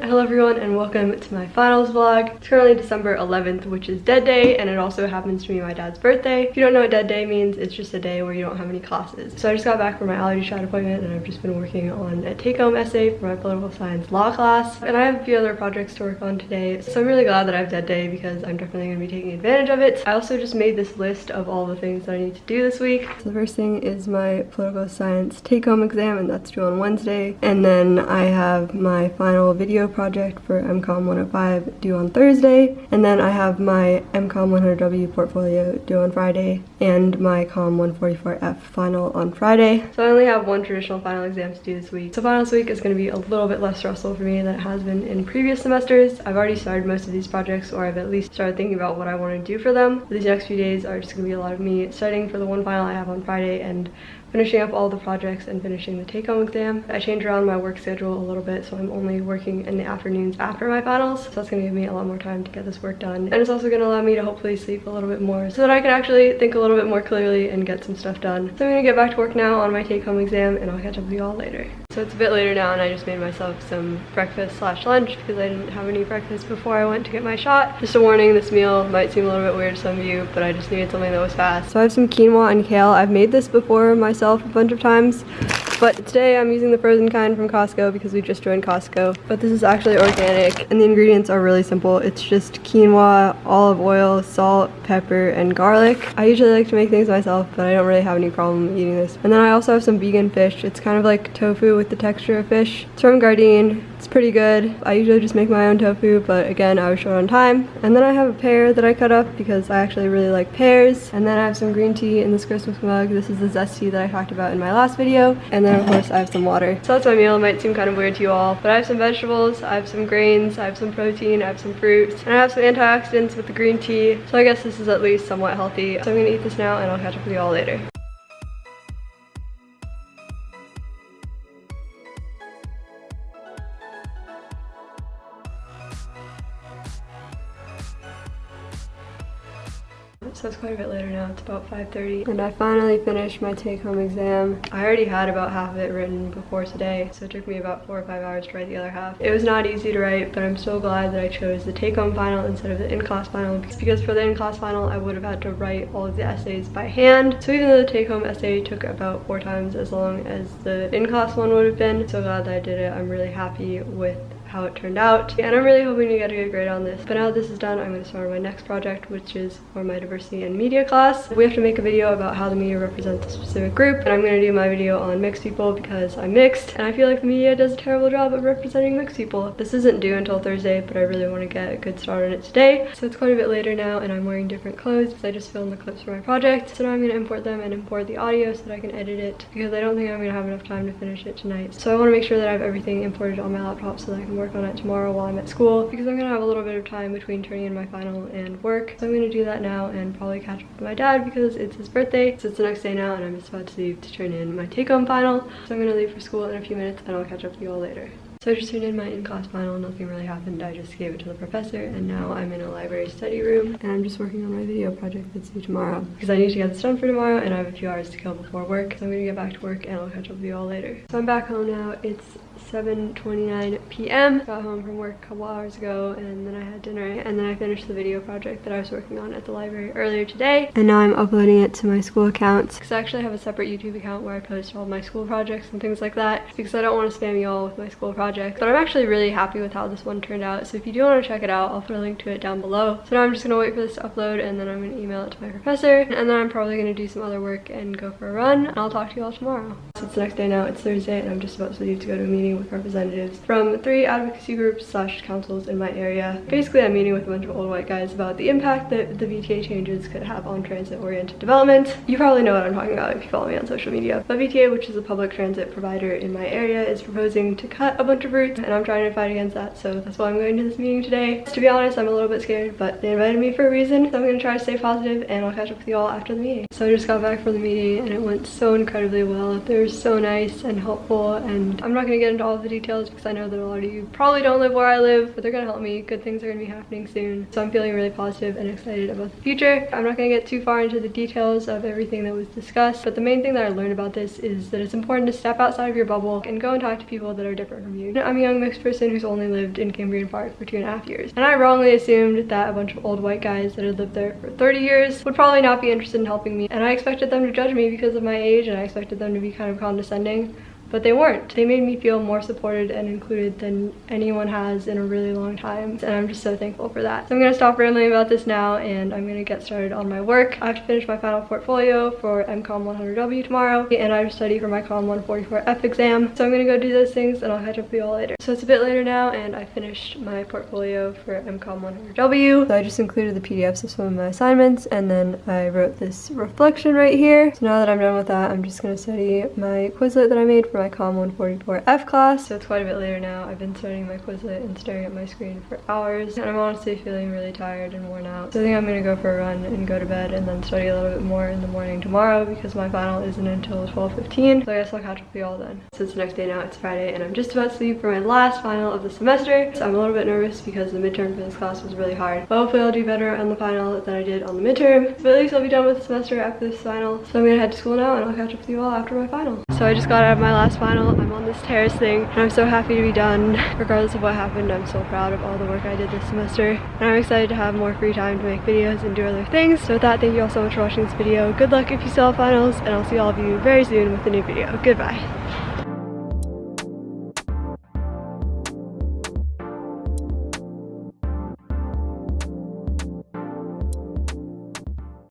Hello everyone and welcome to my finals vlog. It's currently December 11th which is dead day and it also happens to be my dad's birthday. If you don't know what dead day means, it's just a day where you don't have any classes. So I just got back from my allergy shot appointment and I've just been working on a take-home essay for my political science law class. And I have a few other projects to work on today. So I'm really glad that I have dead day because I'm definitely going to be taking advantage of it. I also just made this list of all the things that I need to do this week. So the first thing is my political science take-home exam and that's due on Wednesday. And then I have my final video project for MCOM 105 due on Thursday, and then I have my MCOM 100W portfolio due on Friday, and my COM 144F final on Friday. So I only have one traditional final exam to do this week. So finals week is going to be a little bit less stressful for me than it has been in previous semesters. I've already started most of these projects, or I've at least started thinking about what I want to do for them. But these next few days are just going to be a lot of me studying for the one final I have on Friday and finishing up all the projects and finishing the take-home exam. I changed around my work schedule a little bit so I'm only working in the afternoons after my finals so that's to give me a lot more time to get this work done and it's also to allow me to hopefully sleep a little bit more so that I can actually think a little bit more clearly and get some stuff done. So I'm to get back to work now on my take-home exam and I'll catch up with you all later. So it's a bit later now and I just made myself some breakfast slash lunch because I didn't have any breakfast before I went to get my shot. Just a warning, this meal might seem a little bit weird to some of you, but I just needed something that was fast. So I have some quinoa and kale. I've made this before myself a bunch of times. But today I'm using the frozen kind from Costco because we just joined Costco. But this is actually organic and the ingredients are really simple. It's just quinoa, olive oil, salt, pepper, and garlic. I usually like to make things myself, but I don't really have any problem eating this. And then I also have some vegan fish. It's kind of like tofu with the texture of fish. It's from Gardein. It's pretty good. I usually just make my own tofu, but again, I was short on time. And then I have a pear that I cut up because I actually really like pears. And then I have some green tea in this Christmas mug. This is the zesty that I talked about in my last video. And then of course I have some water. So that's my meal. It might seem kind of weird to you all, but I have some vegetables, I have some grains, I have some protein, I have some fruits, and I have some antioxidants with the green tea. So I guess this is at least somewhat healthy. So I'm gonna eat this now and I'll catch up with you all later. So it's quite a bit later now. It's about 5.30 and I finally finished my take-home exam. I already had about half of it written before today, so it took me about four or five hours to write the other half. It was not easy to write, but I'm so glad that I chose the take-home final instead of the in-class final because for the in-class final, I would have had to write all of the essays by hand. So even though the take-home essay took about four times as long as the in-class one would have been, so glad that I did it. I'm really happy with how it turned out. And I'm really hoping to get a good grade on this. But now that this is done, I'm going to start my next project, which is for my diversity and media class. We have to make a video about how the media represents a specific group. And I'm going to do my video on mixed people because I'm mixed. And I feel like the media does a terrible job of representing mixed people. This isn't due until Thursday, but I really want to get a good start on it today. So it's quite a bit later now and I'm wearing different clothes because I just filmed the clips for my project. So now I'm going to import them and import the audio so that I can edit it because I don't think I'm going to have enough time to finish it tonight. So I want to make sure that I have everything imported on my laptop so that I can work on it tomorrow while I'm at school because I'm gonna have a little bit of time between turning in my final and work. So I'm gonna do that now and probably catch up with my dad because it's his birthday. So it's the next day now and I'm just about to leave to turn in my take-home final. So I'm gonna leave for school in a few minutes and I'll catch up with you all later. So I just turned in my in-class final, nothing really happened. I just gave it to the professor and now I'm in a library study room and I'm just working on my video project that's due tomorrow because I need to get this done for tomorrow and I have a few hours to kill before work. So I'm gonna get back to work and I'll catch up with you all later. So I'm back home now. It's 7.29 p.m. Got home from work a couple hours ago and then I had dinner and then I finished the video project that I was working on at the library earlier today. And now I'm uploading it to my school accounts because I actually have a separate YouTube account where I post all my school projects and things like that because I don't want to spam you all with my school projects. But I'm actually really happy with how this one turned out. So if you do want to check it out, I'll put a link to it down below. So now I'm just going to wait for this to upload and then I'm going to email it to my professor. And then I'm probably going to do some other work and go for a run. And I'll talk to you all tomorrow. So it's the next day now. It's Thursday and I'm just about to leave to go to a meeting with representatives from three advocacy groups slash councils in my area. Basically, I'm meeting with a bunch of old white guys about the impact that the VTA changes could have on transit-oriented development. You probably know what I'm talking about if you follow me on social media. But VTA, which is a public transit provider in my area, is proposing to cut a bunch of routes and I'm trying to fight against that. So that's why I'm going to this meeting today. To be honest, I'm a little bit scared, but they invited me for a reason. So I'm to try to stay positive and I'll catch up with you all after the meeting. So I just got back from the meeting and it went so incredibly well. They were so nice and helpful and I'm not to get into all all the details because I know that a lot of you probably don't live where I live, but they're gonna help me. Good things are gonna be happening soon. So I'm feeling really positive and excited about the future. I'm not gonna get too far into the details of everything that was discussed, but the main thing that I learned about this is that it's important to step outside of your bubble and go and talk to people that are different from you. I'm a young mixed person who's only lived in Cambrian Park for two and a half years, and I wrongly assumed that a bunch of old white guys that had lived there for 30 years would probably not be interested in helping me, and I expected them to judge me because of my age, and I expected them to be kind of condescending but they weren't. They made me feel more supported and included than anyone has in a really long time and I'm just so thankful for that. So I'm gonna stop rambling about this now and I'm gonna get started on my work. I have to finish my final portfolio for MCOM 100W tomorrow and I have to study for my COM 144F exam. So I'm gonna go do those things and I'll catch up with you all later. So it's a bit later now and I finished my portfolio for MCOM 100W. So I just included the PDFs of some of my assignments and then I wrote this reflection right here. So now that I'm done with that, I'm just gonna study my Quizlet that I made for my COM 144F class. So it's quite a bit later now. I've been studying my Quizlet and staring at my screen for hours and I'm honestly feeling really tired and worn out. So I think I'm gonna go for a run and go to bed and then study a little bit more in the morning tomorrow because my final isn't until 12.15. So I guess I'll catch up with you all then. So it's the next day now, it's Friday and I'm just about to leave for my last final of the semester. So I'm a little bit nervous because the midterm for this class was really hard. But hopefully I'll do better on the final than I did on the midterm. But at least I'll be done with the semester after this final. So I'm gonna head to school now and I'll catch up with you all after my final. So I just got out of my final. I'm on this terrace thing and I'm so happy to be done. Regardless of what happened, I'm so proud of all the work I did this semester. And I'm excited to have more free time to make videos and do other things. So with that, thank you all so much for watching this video. Good luck if you still have finals and I'll see all of you very soon with a new video. Goodbye.